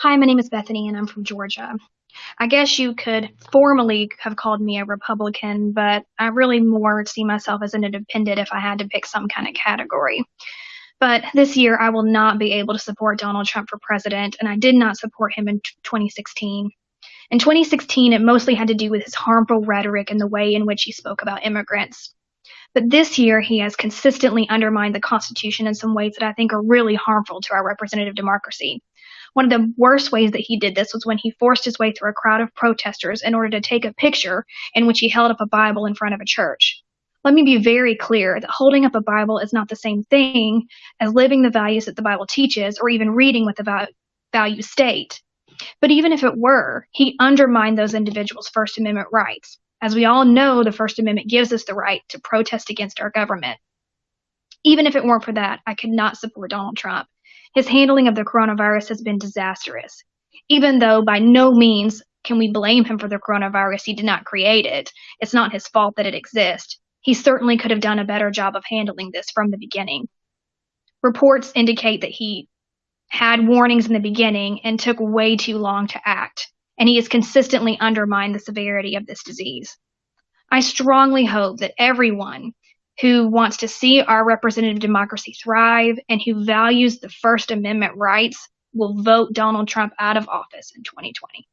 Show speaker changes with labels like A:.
A: Hi, my name is Bethany and I'm from Georgia. I guess you could formally have called me a Republican, but I really more see myself as an independent if I had to pick some kind of category. But this year, I will not be able to support Donald Trump for president, and I did not support him in 2016. In 2016, it mostly had to do with his harmful rhetoric and the way in which he spoke about immigrants. But this year, he has consistently undermined the Constitution in some ways that I think are really harmful to our representative democracy. One of the worst ways that he did this was when he forced his way through a crowd of protesters in order to take a picture in which he held up a Bible in front of a church. Let me be very clear that holding up a Bible is not the same thing as living the values that the Bible teaches or even reading what the values state. But even if it were, he undermined those individuals' First Amendment rights. As we all know, the First Amendment gives us the right to protest against our government. Even if it weren't for that, I could not support Donald Trump. His handling of the coronavirus has been disastrous. Even though by no means can we blame him for the coronavirus, he did not create it. It's not his fault that it exists. He certainly could have done a better job of handling this from the beginning. Reports indicate that he had warnings in the beginning and took way too long to act, and he has consistently undermined the severity of this disease. I strongly hope that everyone who wants to see our representative democracy thrive and who values the First Amendment rights will vote Donald Trump out of office in 2020.